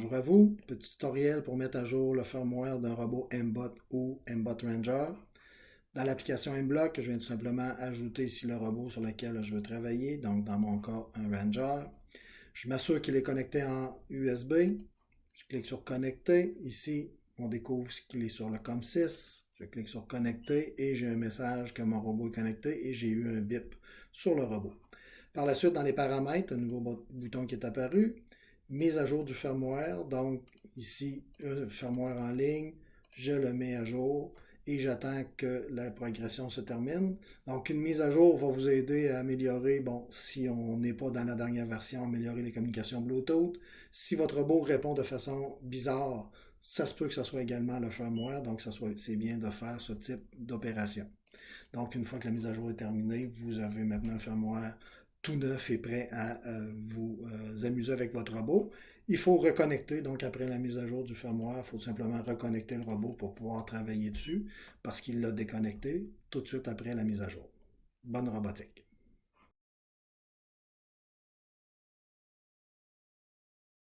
Bonjour à vous, petit tutoriel pour mettre à jour le firmware d'un robot Mbot ou Mbot Ranger. Dans l'application Mblock, je viens tout simplement ajouter ici le robot sur lequel je veux travailler, donc dans mon cas un Ranger. Je m'assure qu'il est connecté en USB. Je clique sur Connecter. Ici, on découvre qu'il est sur le COM6. Je clique sur Connecter et j'ai un message que mon robot est connecté et j'ai eu un bip sur le robot. Par la suite, dans les paramètres, un nouveau bouton qui est apparu mise à jour du firmware. Donc, ici, un firmware en ligne, je le mets à jour et j'attends que la progression se termine. Donc, une mise à jour va vous aider à améliorer, bon, si on n'est pas dans la dernière version, améliorer les communications Bluetooth. Si votre robot répond de façon bizarre, ça se peut que ce soit également le firmware, donc c'est bien de faire ce type d'opération. Donc, une fois que la mise à jour est terminée, vous avez maintenant un firmware tout neuf et prêt à euh, vous euh, amuser avec votre robot. Il faut reconnecter, donc après la mise à jour du firmware, il faut simplement reconnecter le robot pour pouvoir travailler dessus parce qu'il l'a déconnecté tout de suite après la mise à jour. Bonne robotique.